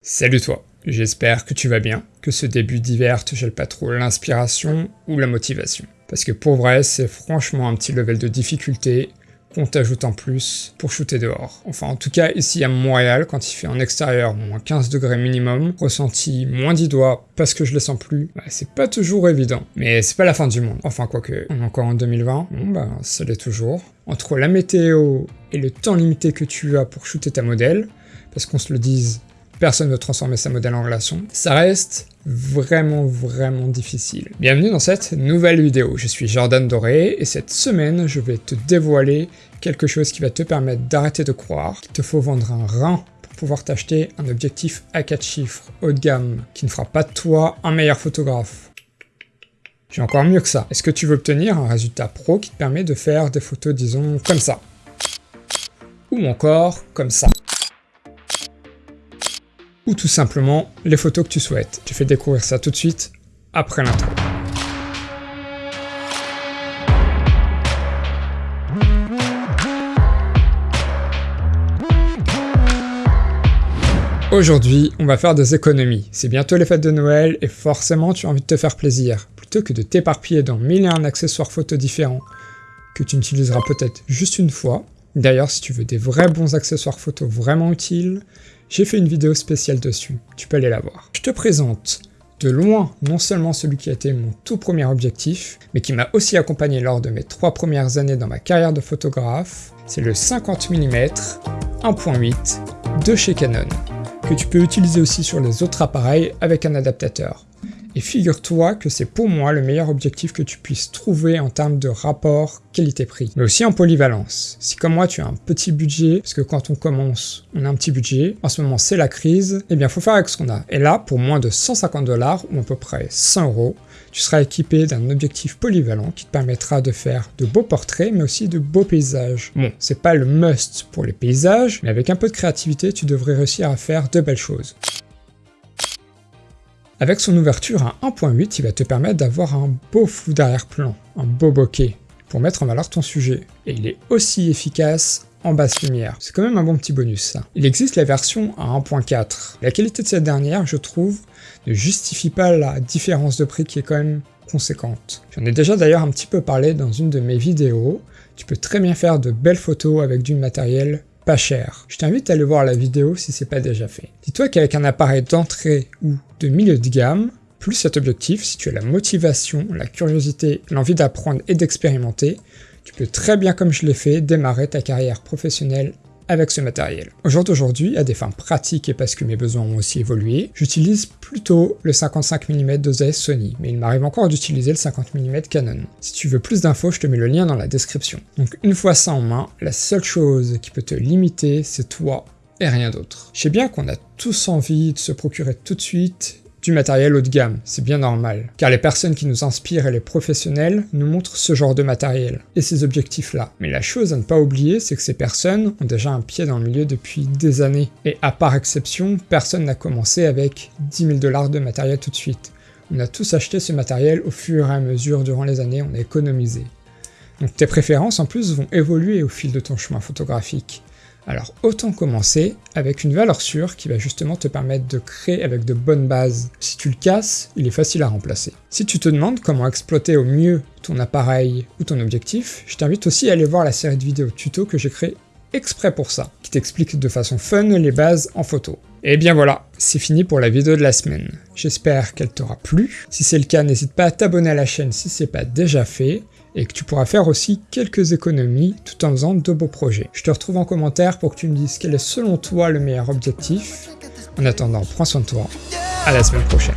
Salut toi, j'espère que tu vas bien, que ce début d'hiver te gèle pas trop l'inspiration ou la motivation. Parce que pour vrai, c'est franchement un petit level de difficulté qu'on t'ajoute en plus pour shooter dehors. Enfin en tout cas ici à Montréal, quand il fait en extérieur moins 15 degrés minimum, ressenti moins 10 doigts parce que je les sens plus, bah, c'est pas toujours évident. Mais c'est pas la fin du monde. Enfin quoique, on est encore en 2020, bon bah ça l'est toujours. Entre la météo et le temps limité que tu as pour shooter ta modèle, parce qu'on se le dise, personne ne veut transformer sa modèle en relation, ça reste vraiment vraiment difficile. Bienvenue dans cette nouvelle vidéo, je suis Jordan Doré et cette semaine je vais te dévoiler quelque chose qui va te permettre d'arrêter de croire qu'il te faut vendre un rein pour pouvoir t'acheter un objectif à 4 chiffres haut de gamme qui ne fera pas de toi un meilleur photographe. J'ai encore mieux que ça. Est-ce que tu veux obtenir un résultat pro qui te permet de faire des photos disons comme ça? Ou encore comme ça? Ou tout simplement les photos que tu souhaites. Tu fais découvrir ça tout de suite après l'intro. Aujourd'hui, on va faire des économies. C'est bientôt les fêtes de Noël et forcément tu as envie de te faire plaisir. Plutôt que de t'éparpiller dans mille et un accessoires photos différents que tu n'utiliseras peut-être juste une fois. D'ailleurs, si tu veux des vrais bons accessoires photos vraiment utiles, j'ai fait une vidéo spéciale dessus, tu peux aller la voir. Je te présente de loin non seulement celui qui a été mon tout premier objectif, mais qui m'a aussi accompagné lors de mes trois premières années dans ma carrière de photographe, c'est le 50 mm 1.8 de chez Canon, que tu peux utiliser aussi sur les autres appareils avec un adaptateur. Et figure-toi que c'est pour moi le meilleur objectif que tu puisses trouver en termes de rapport qualité-prix, mais aussi en polyvalence. Si comme moi tu as un petit budget, parce que quand on commence, on a un petit budget, en ce moment c'est la crise, eh bien faut faire avec ce qu'on a. Et là, pour moins de 150 dollars, ou à peu près 100 euros, tu seras équipé d'un objectif polyvalent qui te permettra de faire de beaux portraits, mais aussi de beaux paysages. Bon, c'est pas le must pour les paysages, mais avec un peu de créativité, tu devrais réussir à faire de belles choses. Avec son ouverture à 1.8, il va te permettre d'avoir un beau flou d'arrière-plan, un beau bokeh, pour mettre en valeur ton sujet. Et il est aussi efficace en basse lumière. C'est quand même un bon petit bonus ça. Il existe la version à 1.4. La qualité de cette dernière, je trouve, ne justifie pas la différence de prix qui est quand même conséquente. J'en ai déjà d'ailleurs un petit peu parlé dans une de mes vidéos. Tu peux très bien faire de belles photos avec du matériel cher. Je t'invite à aller voir la vidéo si c'est pas déjà fait. Dis-toi qu'avec un appareil d'entrée ou de milieu de gamme, plus cet objectif, si tu as la motivation, la curiosité, l'envie d'apprendre et d'expérimenter, tu peux très bien comme je l'ai fait démarrer ta carrière professionnelle avec ce matériel. Au jour d'aujourd'hui, à des fins pratiques et parce que mes besoins ont aussi évolué, j'utilise plutôt le 55 mm d'OZS Sony, mais il m'arrive encore d'utiliser le 50 mm Canon. Si tu veux plus d'infos, je te mets le lien dans la description. Donc une fois ça en main, la seule chose qui peut te limiter, c'est toi et rien d'autre. Je sais bien qu'on a tous envie de se procurer tout de suite du matériel haut de gamme, c'est bien normal, car les personnes qui nous inspirent et les professionnels nous montrent ce genre de matériel, et ces objectifs-là. Mais la chose à ne pas oublier, c'est que ces personnes ont déjà un pied dans le milieu depuis des années, et à part exception, personne n'a commencé avec 10 000 dollars de matériel tout de suite. On a tous acheté ce matériel au fur et à mesure durant les années, on a économisé. Donc tes préférences en plus vont évoluer au fil de ton chemin photographique. Alors autant commencer avec une valeur sûre qui va justement te permettre de créer avec de bonnes bases. Si tu le casses, il est facile à remplacer. Si tu te demandes comment exploiter au mieux ton appareil ou ton objectif, je t'invite aussi à aller voir la série de vidéos tuto que j'ai créée exprès pour ça, qui t'explique de façon fun les bases en photo. Et bien voilà, c'est fini pour la vidéo de la semaine. J'espère qu'elle t'aura plu. Si c'est le cas, n'hésite pas à t'abonner à la chaîne si c'est pas déjà fait et que tu pourras faire aussi quelques économies tout en faisant de beaux projets. Je te retrouve en commentaire pour que tu me dises quel est selon toi le meilleur objectif. En attendant, prends soin de toi, à la semaine prochaine.